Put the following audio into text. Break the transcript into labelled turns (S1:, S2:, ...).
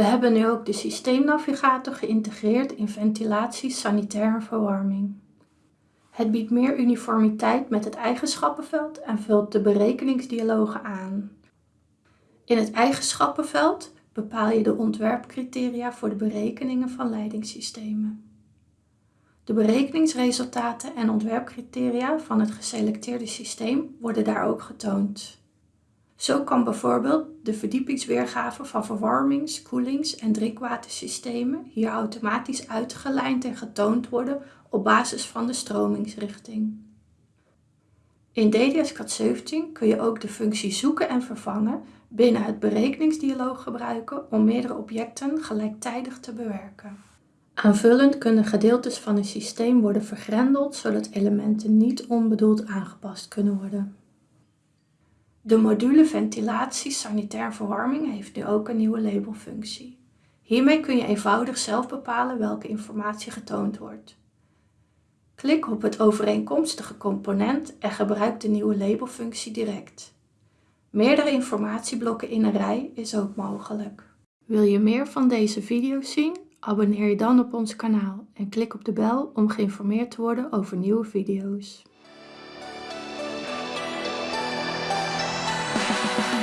S1: We hebben nu ook de systeemnavigator geïntegreerd in ventilatie, sanitair en verwarming. Het biedt meer uniformiteit met het eigenschappenveld en vult de berekeningsdialogen aan. In het eigenschappenveld bepaal je de ontwerpcriteria voor de berekeningen van leidingssystemen. De berekeningsresultaten en ontwerpcriteria van het geselecteerde systeem worden daar ook getoond. Zo kan bijvoorbeeld de verdiepingsweergave van verwarmings-, koelings- en drinkwatersystemen hier automatisch uitgelijnd en getoond worden op basis van de stromingsrichting. In DDS-CAD 17 kun je ook de functie zoeken en vervangen binnen het berekeningsdialoog gebruiken om meerdere objecten gelijktijdig te bewerken. Aanvullend kunnen gedeeltes van een systeem worden vergrendeld zodat elementen niet onbedoeld aangepast kunnen worden. De module ventilatie sanitair verwarming heeft nu ook een nieuwe labelfunctie. Hiermee kun je eenvoudig zelf bepalen welke informatie getoond wordt. Klik op het overeenkomstige component en gebruik de nieuwe labelfunctie direct. Meerdere informatieblokken in een rij is ook mogelijk. Wil je meer van deze video's zien? Abonneer je dan op ons kanaal en klik op de bel om geïnformeerd te worden over nieuwe video's. Thank you.